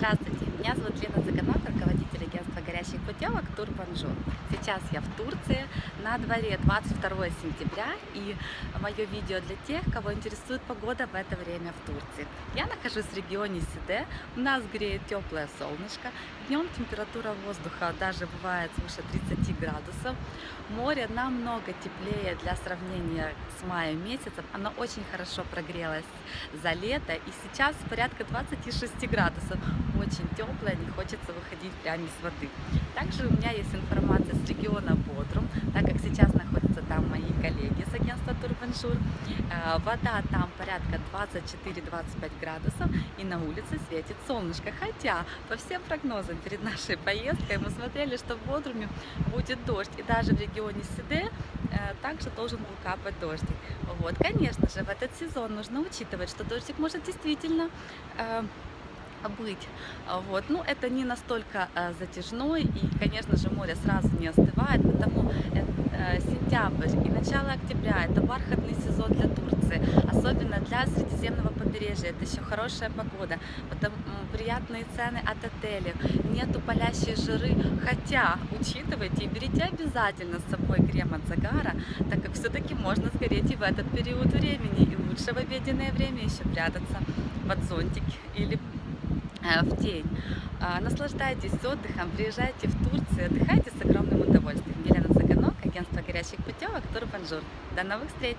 Здравствуйте, меня зовут Лена путевок Турбанжур. Сейчас я в Турции, на дворе 22 сентября и мое видео для тех, кого интересует погода в это время в Турции. Я нахожусь в регионе Сиде, у нас греет теплое солнышко, днем температура воздуха даже бывает свыше 30 градусов, море намного теплее для сравнения с маем месяцем, оно очень хорошо прогрелось за лето и сейчас порядка 26 градусов, очень теплое, не хочется выходить прямо из воды. Также у меня есть информация с региона Бодрум, так как сейчас находятся там мои коллеги с агентства Турбаншур. Э, вода там порядка 24-25 градусов и на улице светит солнышко. Хотя по всем прогнозам перед нашей поездкой мы смотрели, что в Бодруме будет дождь. И даже в регионе Сиде э, также должен был капать дождик. Вот, конечно же, в этот сезон нужно учитывать, что дождик может действительно э, быть. Вот. Ну, это не настолько э, затяжной, и, конечно же, море сразу не остывает, потому э, сентябрь и начало октября – это бархатный сезон для Турции, особенно для Средиземного побережья. Это еще хорошая погода, потому приятные цены от отелей, нету палящей жиры, хотя, учитывайте и берите обязательно с собой крем от загара, так как все-таки можно сгореть и в этот период времени, и лучше в обеденное время еще прятаться под зонтик или Э, в день. А, наслаждайтесь отдыхом, приезжайте в Турцию, отдыхайте с огромным удовольствием. Елена Цыганок, агентство горящих путевок Турбанжур. До новых встреч!